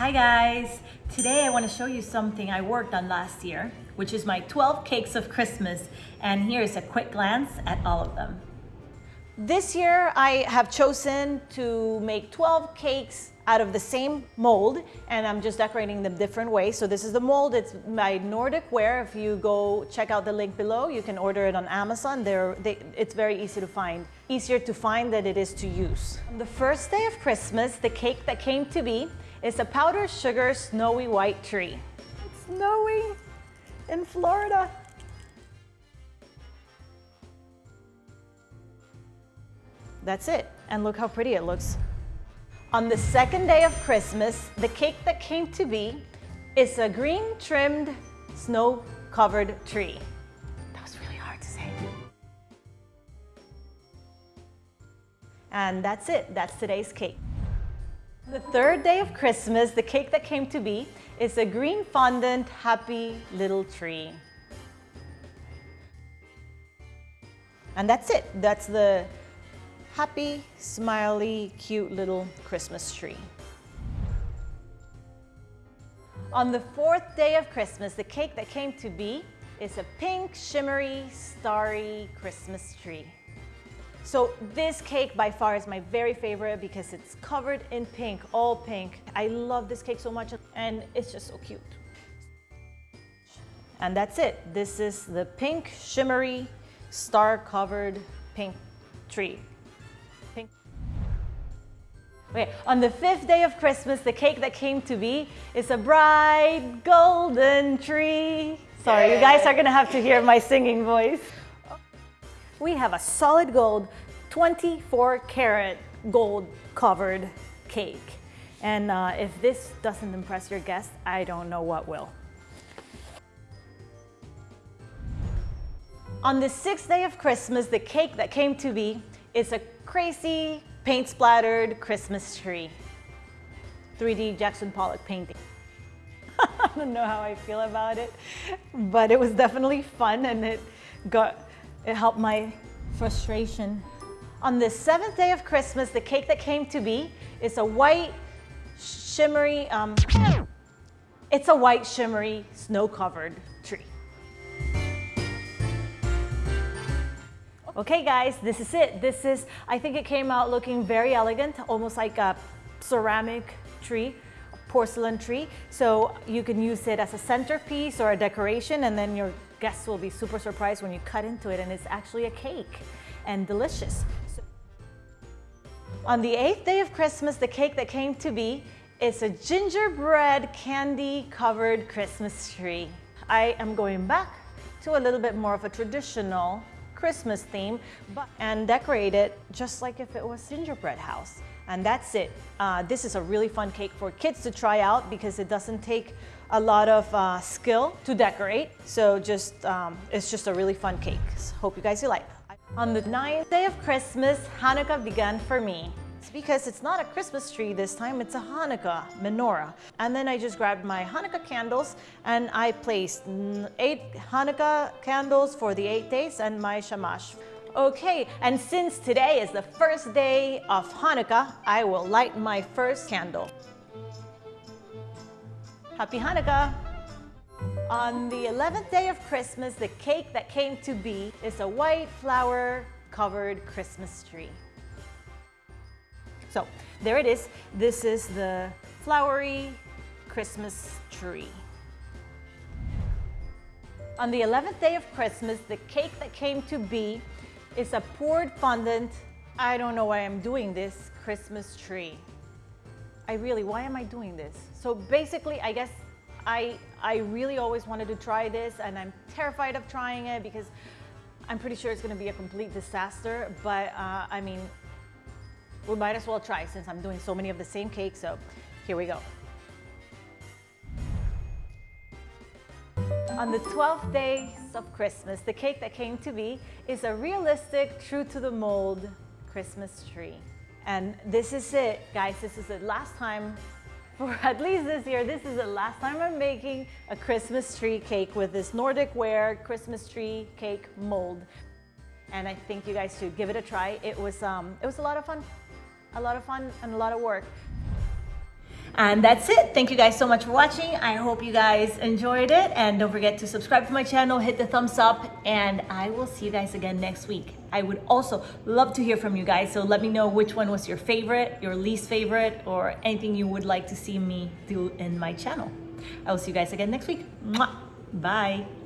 Hi guys! Today I want to show you something I worked on last year, which is my 12 cakes of Christmas. And here's a quick glance at all of them. This year I have chosen to make 12 cakes out of the same mold and I'm just decorating them different ways. So this is the mold, it's my Nordic ware. If you go check out the link below, you can order it on Amazon. They, it's very easy to find. Easier to find than it is to use. On the first day of Christmas, the cake that came to be is a powdered sugar snowy white tree. It's snowy in Florida. That's it. And look how pretty it looks. On the second day of Christmas, the cake that came to be is a green trimmed snow covered tree. That was really hard to say. And that's it, that's today's cake. The third day of Christmas, the cake that came to be is a green fondant happy little tree. And that's it, that's the happy, smiley, cute little Christmas tree. On the fourth day of Christmas, the cake that came to be is a pink, shimmery, starry Christmas tree. So this cake by far is my very favorite because it's covered in pink, all pink. I love this cake so much and it's just so cute. And that's it. This is the pink, shimmery, star-covered pink tree. Okay, on the fifth day of Christmas, the cake that came to be is a bright golden tree. Sorry, you guys are gonna have to hear my singing voice. We have a solid gold, 24 karat gold covered cake. And uh, if this doesn't impress your guests, I don't know what will. On the sixth day of Christmas, the cake that came to be is a crazy paint splattered Christmas tree. 3D Jackson Pollock painting. I don't know how I feel about it, but it was definitely fun and it got, it helped my frustration. On the seventh day of Christmas, the cake that came to be is a white, shimmery, um, it's a white, shimmery, snow-covered tree. Okay guys, this is it. This is, I think it came out looking very elegant, almost like a ceramic tree, porcelain tree. So you can use it as a centerpiece or a decoration and then your guests will be super surprised when you cut into it and it's actually a cake and delicious. So, on the eighth day of Christmas, the cake that came to be is a gingerbread candy covered Christmas tree. I am going back to a little bit more of a traditional Christmas theme but, and decorate it just like if it was gingerbread house. And that's it. Uh, this is a really fun cake for kids to try out because it doesn't take a lot of uh, skill to decorate. So just, um, it's just a really fun cake. So hope you guys you like. On the ninth day of Christmas, Hanukkah began for me. It's because it's not a Christmas tree this time, it's a Hanukkah menorah. And then I just grabbed my Hanukkah candles and I placed eight Hanukkah candles for the eight days and my shamash. Okay, and since today is the first day of Hanukkah, I will light my first candle. Happy Hanukkah! On the 11th day of Christmas, the cake that came to be is a white flower covered Christmas tree. So there it is. This is the flowery Christmas tree. On the 11th day of Christmas, the cake that came to be is a poured fondant, I don't know why I'm doing this, Christmas tree. I really, why am I doing this? So basically, I guess I, I really always wanted to try this and I'm terrified of trying it because I'm pretty sure it's gonna be a complete disaster, but uh, I mean, we might as well try since I'm doing so many of the same cakes. So here we go. On the 12th day of Christmas, the cake that came to be is a realistic, true to the mold Christmas tree. And this is it, guys. This is the last time, for at least this year, this is the last time I'm making a Christmas tree cake with this Nordic Ware Christmas tree cake mold. And I think you guys should give it a try. It was, um, it was a lot of fun a lot of fun and a lot of work. And that's it. Thank you guys so much for watching. I hope you guys enjoyed it. And don't forget to subscribe to my channel, hit the thumbs up, and I will see you guys again next week. I would also love to hear from you guys. So let me know which one was your favorite, your least favorite, or anything you would like to see me do in my channel. I will see you guys again next week. Mwah. Bye.